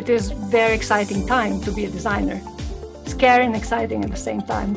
it is very exciting time to be a designer. Scary and exciting at the same time.